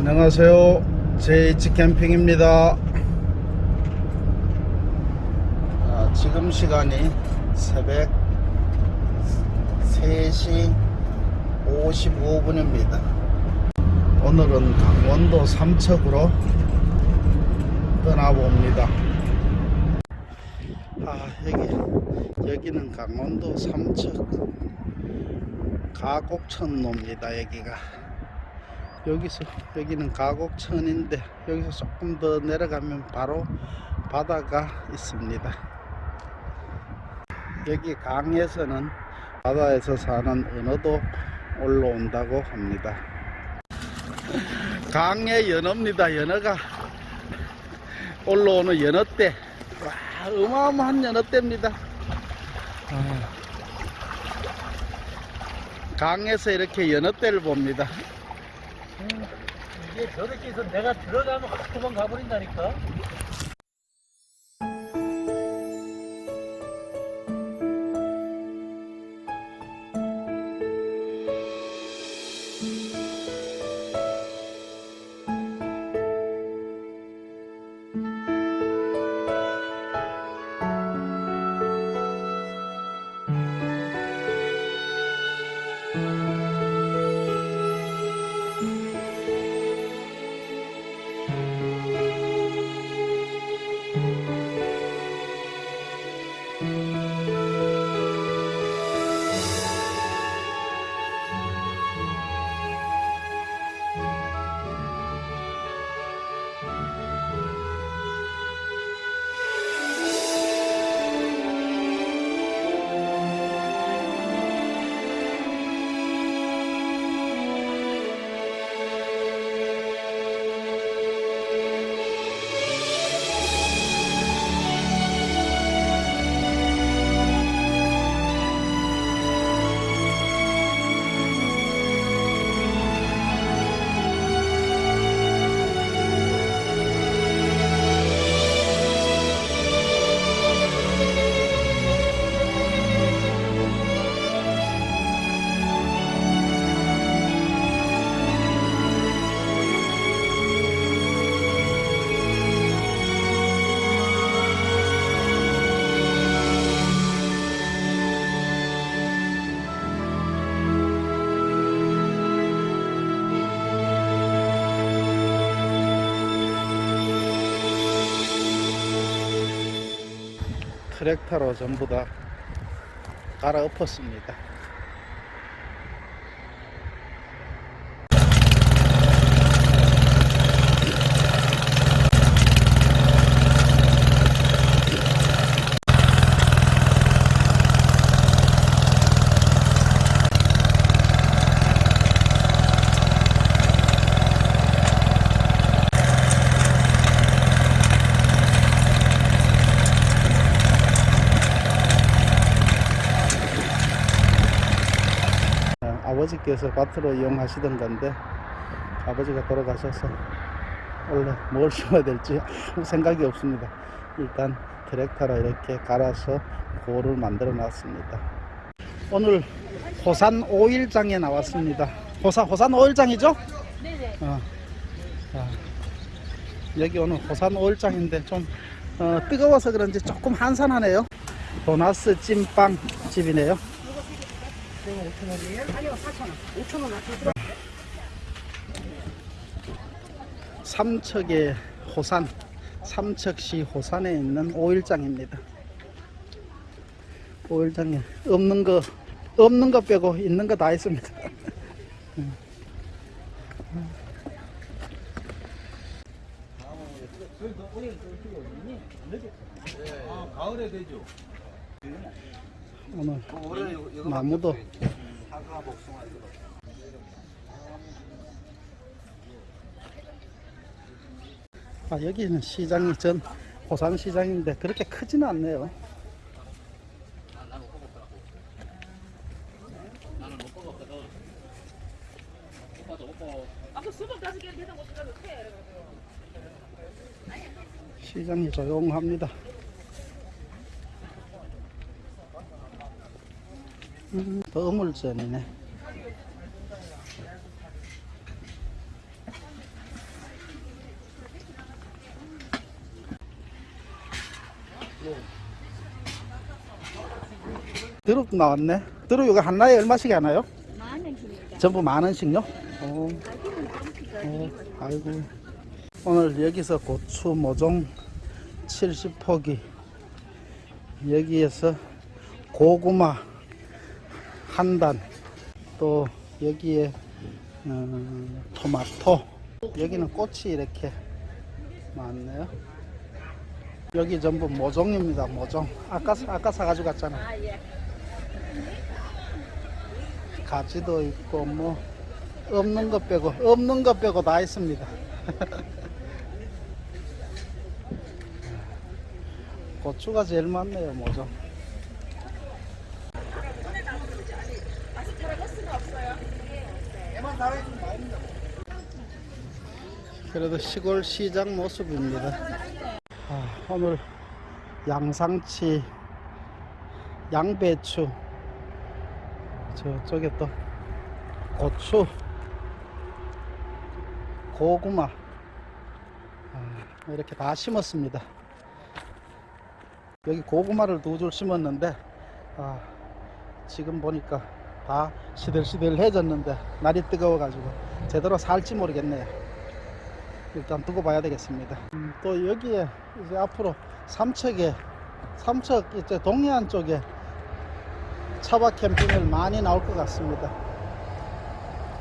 안녕하세요. JH 캠핑입니다. 아, 지금 시간이 새벽 3시 55분입니다. 오늘은 강원도 삼척으로 떠나봅니다. 아, 여기, 여기는 강원도 삼척 가곡천로입니다. 여기가. 여기서 여기는 가곡천인데 여기서 조금 더 내려가면 바로 바다가 있습니다. 여기 강에서는 바다에서 사는 은어도 올라온다고 합니다. 강의 연어입니다. 연어가 올라오는 연어대. 와, 어마어마한 연어대입니다. 아, 강에서 이렇게 연어대를 봅니다. 이게 저렇게 해서 내가 들어가면 확 도망가 버린다니까. 트랙터로 전부 다 갈아엎었습니다. 어, 아버지께서 밭으로 이용하시던 건데 아버지가 돌아가셔서 원래 뭘 심어야 될지 아무 생각이 없습니다. 일단 트랙터로 이렇게 갈아서 고를 만들어 놨습니다. 오늘 호산 오일장에 나왔습니다. 호산 호산 오일장이죠? 네네. 어. 자, 여기 오늘 호산 오일장인데 좀 어, 뜨거워서 그런지 조금 한산하네요. 도나스 찐빵 집이네요. 아니요, 4,000원. 5,000원 아껴. 삼척의 호산, 삼척시 호산에 있는 오일장입니다. 오일장에 없는 거 없는 거 빼고 있는 거 다 있습니다. 아, 가을에 되죠. 오늘 나무도 아 여기는 시장이 전 호산 시장인데 그렇게 크지는 않네요. 시장이 조용합니다. 음, 버물전이네. 드럽 나왔네. 드럽 이거 하나에 얼마씩 하나요? 전부 만 원씩요? 어. 어, 아이고. 오늘 여기서 고추 모종 70포기. 여기에서 고구마 한 단. 또 여기에 음, 토마토. 여기는 꽃이 이렇게 많네요. 여기 전부 모종입니다. 모종. 아까 아까 사가지고 갔잖아. 가지도 있고 뭐 없는 것 빼고 없는 것 빼고 다 있습니다. 고추가 제일 많네요, 뭐죠? 그래도 시골 시장 모습입니다. 아, 오늘 양상치, 양배추, 저쪽에 또 고추, 고구마 아, 이렇게 다 심었습니다. 여기 고구마를 두 줄 심었는데 아, 지금 보니까 다 시들시들해졌는데 날이 뜨거워 가지고 제대로 살지 모르겠네요. 일단 두고 봐야 되겠습니다. 음, 또 여기에 이제 앞으로 삼척에 삼척 이제 동해안 쪽에 차박 캠핑을 많이 나올 것 같습니다.